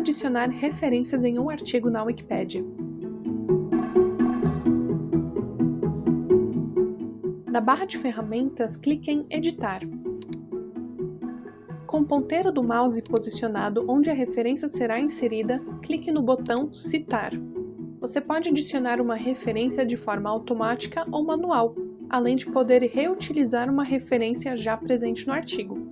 adicionar referências em um artigo na Wikipédia. Da barra de ferramentas, clique em Editar. Com o ponteiro do mouse posicionado onde a referência será inserida, clique no botão Citar. Você pode adicionar uma referência de forma automática ou manual, além de poder reutilizar uma referência já presente no artigo.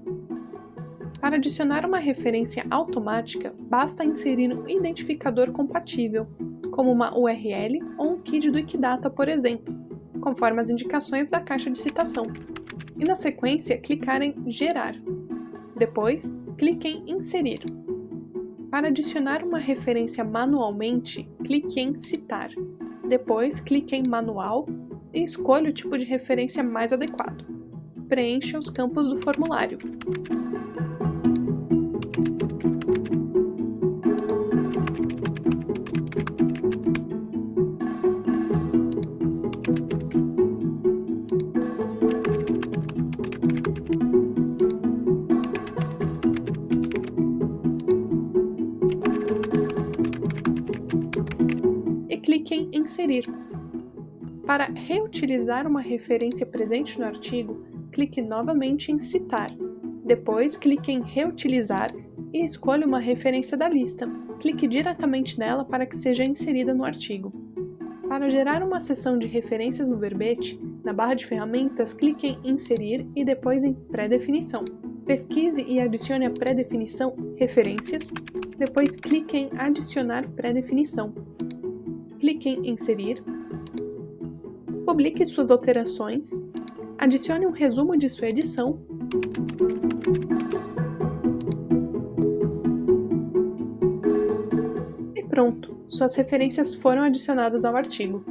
Para adicionar uma referência automática, basta inserir um identificador compatível, como uma URL ou um KID do Wikidata, por exemplo, conforme as indicações da caixa de citação. E na sequência, clicar em Gerar. Depois, clique em Inserir. Para adicionar uma referência manualmente, clique em Citar. Depois, clique em Manual e escolha o tipo de referência mais adequado. Preencha os campos do formulário. Inserir. Para reutilizar uma referência presente no artigo, clique novamente em Citar. Depois, clique em Reutilizar e escolha uma referência da lista. Clique diretamente nela para que seja inserida no artigo. Para gerar uma seção de referências no verbete, na barra de ferramentas, clique em Inserir e depois em Pré-definição. Pesquise e adicione a pré-definição Referências, depois clique em Adicionar pré-definição clique em Inserir, publique suas alterações, adicione um resumo de sua edição e pronto, suas referências foram adicionadas ao artigo.